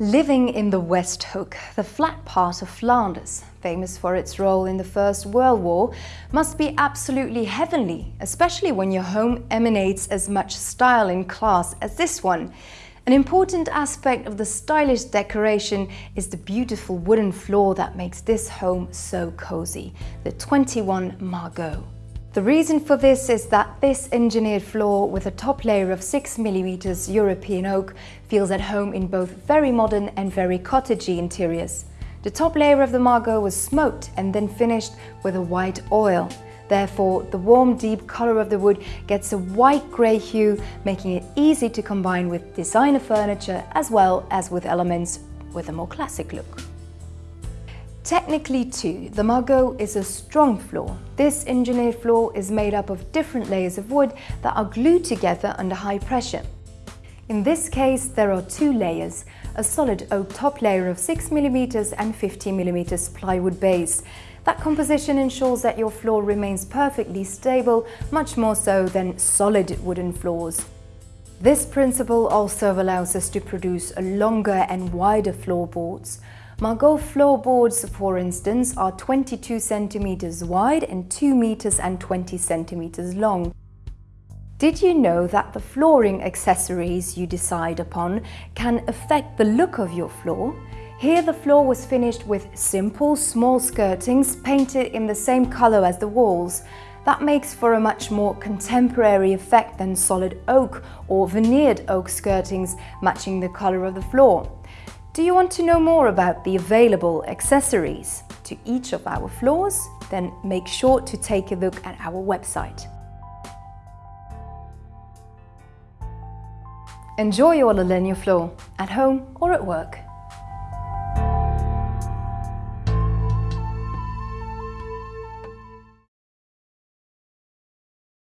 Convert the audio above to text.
Living in the Westhoek, the flat part of Flanders, famous for its role in the First World War, must be absolutely heavenly, especially when your home emanates as much style and class as this one. An important aspect of the stylish decoration is the beautiful wooden floor that makes this home so cozy, the 21 Margaux. The reason for this is that this engineered floor with a top layer of 6mm European oak feels at home in both very modern and very cottagey interiors. The top layer of the Margaux was smoked and then finished with a white oil. Therefore, the warm, deep color of the wood gets a white-grey hue, making it easy to combine with designer furniture as well as with elements with a more classic look. Technically too, the Margaux is a strong floor. This engineered floor is made up of different layers of wood that are glued together under high pressure. In this case, there are two layers, a solid oak top layer of 6mm and 50mm plywood base. That composition ensures that your floor remains perfectly stable, much more so than solid wooden floors. This principle also allows us to produce longer and wider floorboards. Margaux floorboards, for instance, are 22 centimeters wide and 2 meters and 20 centimeters long. Did you know that the flooring accessories you decide upon can affect the look of your floor? Here the floor was finished with simple, small skirtings painted in the same color as the walls. That makes for a much more contemporary effect than solid oak or veneered oak skirtings matching the color of the floor. Do you want to know more about the available accessories to each of our floors? Then make sure to take a look at our website. Enjoy your Lalegno floor, at home or at work.